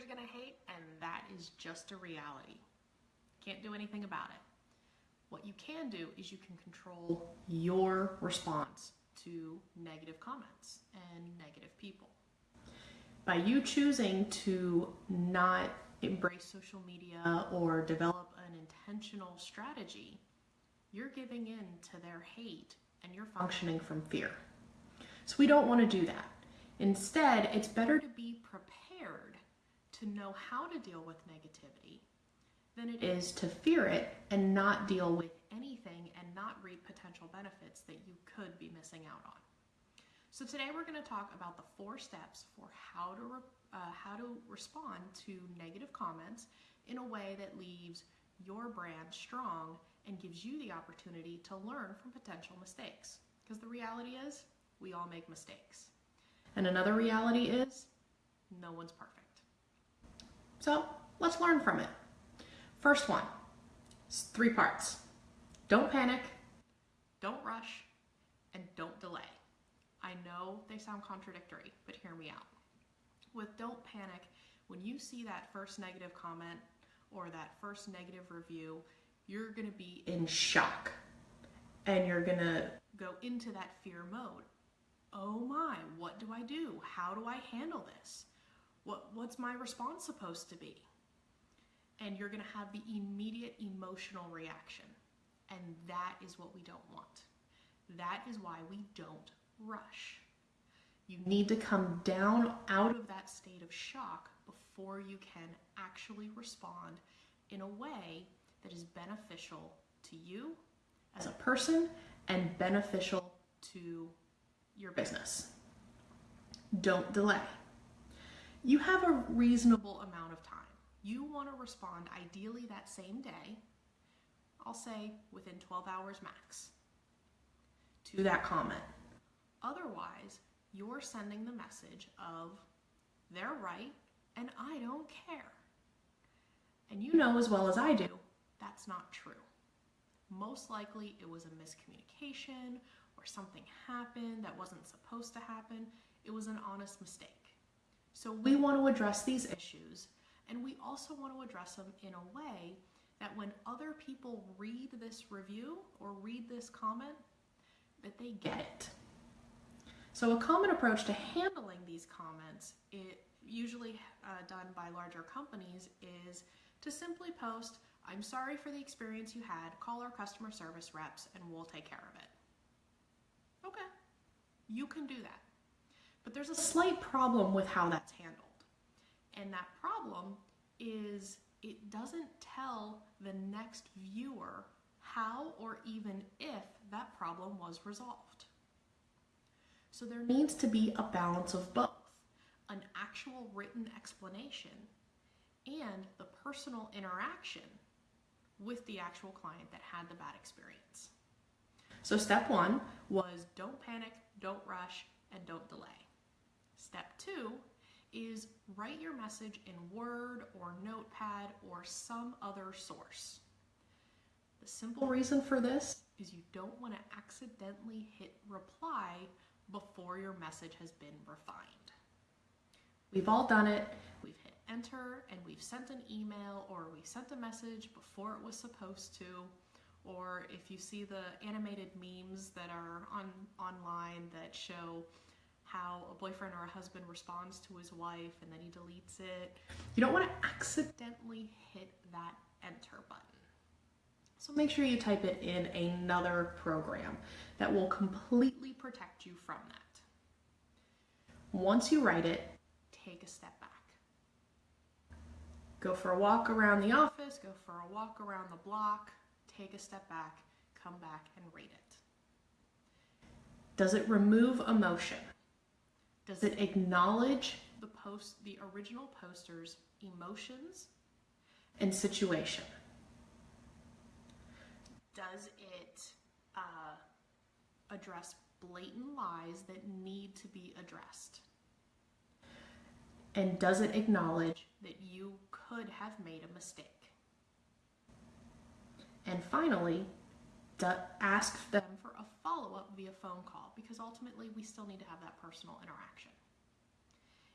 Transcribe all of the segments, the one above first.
haters gonna hate, and that is just a reality. Can't do anything about it. What you can do is you can control your response to negative comments and negative people. By you choosing to not embrace social media or develop an intentional strategy, you're giving in to their hate and you're functioning from fear. So we don't want to do that. Instead, it's better to be prepared to know how to deal with negativity than it is to fear it and not deal with anything and not reap potential benefits that you could be missing out on. So today we're going to talk about the four steps for how to uh, how to respond to negative comments in a way that leaves your brand strong and gives you the opportunity to learn from potential mistakes. Because the reality is, we all make mistakes. And another reality is, no one's perfect. So let's learn from it. First one, three parts. Don't panic, don't rush, and don't delay. I know they sound contradictory, but hear me out. With don't panic, when you see that first negative comment or that first negative review, you're to be in shock and you're to go into that fear mode. Oh my, what do I do? How do I handle this? What, what's my response supposed to be? And you're going to have the immediate emotional reaction. And that is what we don't want. That is why we don't rush. You need to come down out of that state of shock before you can actually respond in a way that is beneficial to you as a person and beneficial to your business. Don't delay. You have a reasonable amount of time. You want to respond ideally that same day, I'll say within 12 hours max, to that comment. Otherwise, you're sending the message of they're right and I don't care. And you know as well as I do, that's not true. Most likely it was a miscommunication or something happened that wasn't supposed to happen. It was an honest mistake. So we want to address these issues and we also want to address them in a way that when other people read this review or read this comment, that they get it. So a common approach to handling these comments, it usually uh, done by larger companies, is to simply post, I'm sorry for the experience you had, call our customer service reps and we'll take care of it. Okay, you can do that. But there's a slight problem with how that's handled. And that problem is it doesn't tell the next viewer how or even if that problem was resolved. So there needs to be a balance of both, an actual written explanation and the personal interaction with the actual client that had the bad experience. So step one was don't panic, don't rush, and don't delay. Step two is write your message in Word or Notepad or some other source. The simple reason for this is you don't want to accidentally hit reply before your message has been refined. We've all done it. We've hit enter and we've sent an email or we sent a message before it was supposed to. Or if you see the animated memes that are on online that show how a boyfriend or a husband responds to his wife and then he deletes it. You don't want to accidentally hit that enter button. So make sure you type it in another program that will completely protect you from that. Once you write it, take a step back. Go for a walk around the office, go for a walk around the block, take a step back, come back and read it. Does it remove emotion? Does it acknowledge the post, the original poster's emotions and situation? Does it uh, address blatant lies that need to be addressed? And does it acknowledge that you could have made a mistake? And finally, ask them for a follow-up via phone call because ultimately we still need to have that personal interaction.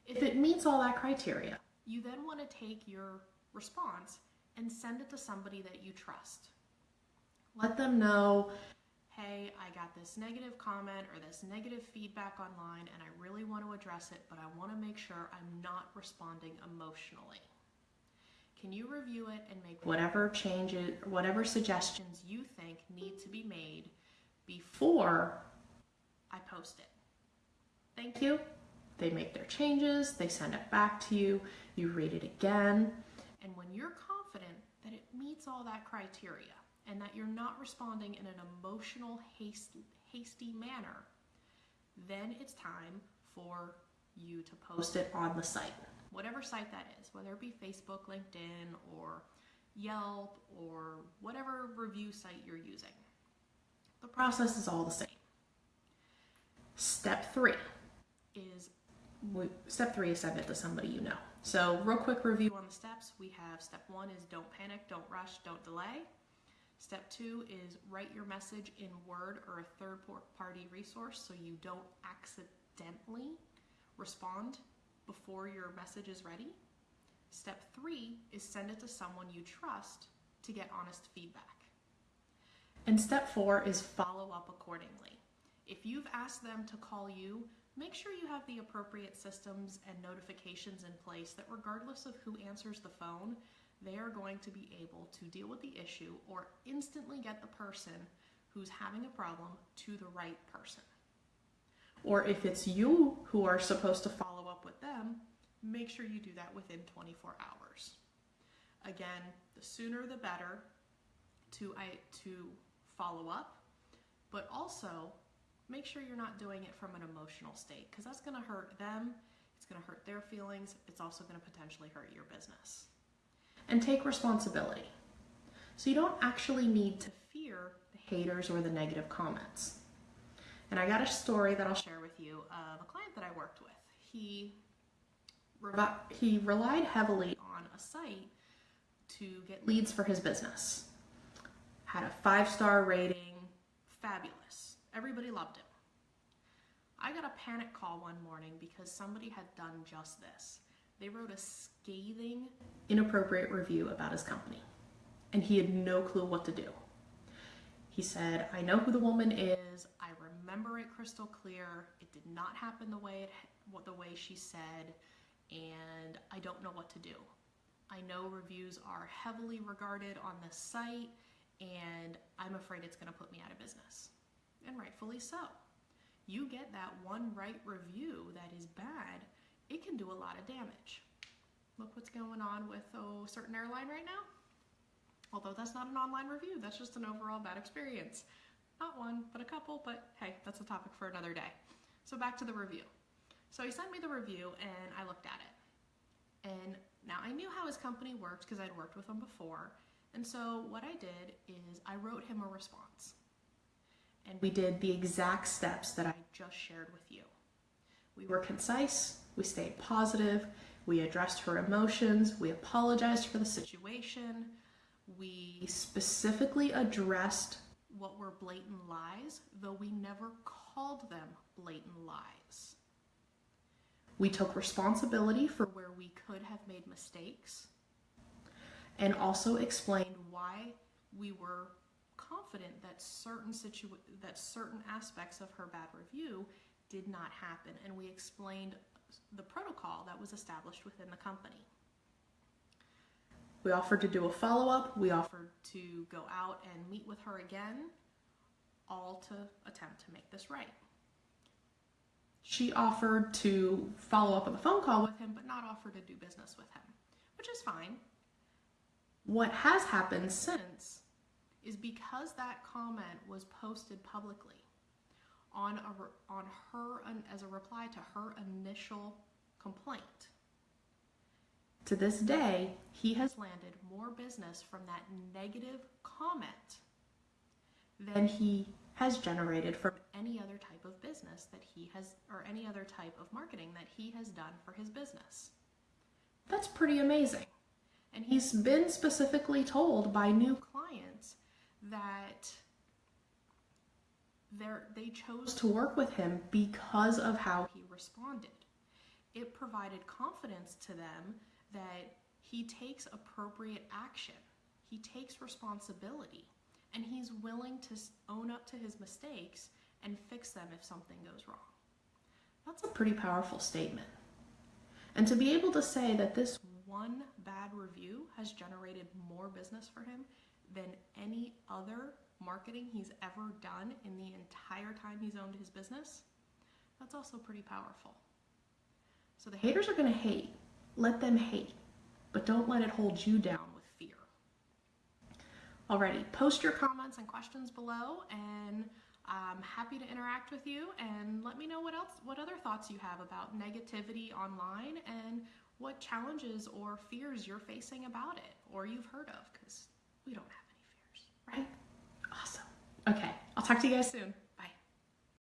If it meets all that criteria, You then want to take your response and send it to somebody that you trust. Let them know, hey, I got this negative comment or this negative feedback online and I really want to address it, but I want to make sure I'm not responding emotionally. Can you review it and make whatever changes, whatever suggestions you think need to be made before I post it? Thank you. They make their changes, they send it back to you, you read it again, and when you're confident that it meets all that criteria and that you're not responding in an emotional, hasty, hasty manner, then it's time for you to post it on the site whatever site that is, whether it be Facebook, LinkedIn, or Yelp, or whatever review site you're using. The process is all the same. Step three is step three is send it to somebody you know. So, real quick review on the steps. We have step one is don't panic, don't rush, don't delay. Step two is write your message in Word or a third party resource so you don't accidentally respond before your message is ready. Step three is send it to someone you trust to get honest feedback. And step four is follow up accordingly. If you've asked them to call you, make sure you have the appropriate systems and notifications in place that regardless of who answers the phone, they are going to be able to deal with the issue or instantly get the person who's having a problem to the right person. Or if it's you who are supposed to follow up with them, make sure you do that within 24 hours. Again, the sooner the better to, I, to follow up, but also make sure you're not doing it from an emotional state because that's going to hurt them, it's going to hurt their feelings, it's also going to potentially hurt your business. And take responsibility. So you don't actually need to fear the haters or the negative comments. And I got a story that I'll share with you of a client that I worked with. He he relied heavily on a site to get leads for his business. Had a five star rating, fabulous. Everybody loved him. I got a panic call one morning because somebody had done just this. They wrote a scathing, inappropriate review about his company, and he had no clue what to do. He said, I know who the woman is. I remember it crystal clear. It did not happen the way it the way she said, and I don't know what to do. I know reviews are heavily regarded on this site, and I'm afraid it's going to put me out of business. And rightfully so. You get that one right review that is bad, it can do a lot of damage. Look what's going on with a certain airline right now. Although that's not an online review, that's just an overall bad experience. Not one, but a couple, but hey, that's a topic for another day. So back to the review. So he sent me the review and I looked at it. And now I knew how his company worked because I'd worked with him before. And so what I did is I wrote him a response. And we did the exact steps that I just shared with you. We were concise, we stayed positive, we addressed her emotions, we apologized for the situation, we specifically addressed what were blatant lies, though we never called them blatant lies. We took responsibility for where we could have made mistakes and also explained why we were confident that certain situ- that certain aspects of her bad review did not happen and we explained the protocol that was established within the company. We offered to do a follow up. We offered to go out and meet with her again, all to attempt to make this right. She offered to follow up on the phone call with him, but not offer to do business with him, which is fine. What has happened since is because that comment was posted publicly on a, on her as a reply to her initial complaint to this day, he has landed more business from that negative comment than he has generated from any other type of business that he has, or any other type of marketing that he has done for his business. That's pretty amazing. And he's been specifically told by new clients that they chose to work with him because of how he responded. It provided confidence to them that he takes appropriate action, he takes responsibility, and he's willing to own up to his mistakes and fix them if something goes wrong. That's a pretty powerful statement. And to be able to say that this one bad review has generated more business for him than any other marketing he's ever done in the entire time he's owned his business, that's also pretty powerful. So the haters are going to hate. Let them hate, but don't let it hold you down with fear. Alrighty, post your comments and questions below, and I'm happy to interact with you. And let me know what else, what other thoughts you have about negativity online, and what challenges or fears you're facing about it, or you've heard of, because we don't have any fears, right? Awesome. Okay, I'll talk to you guys soon.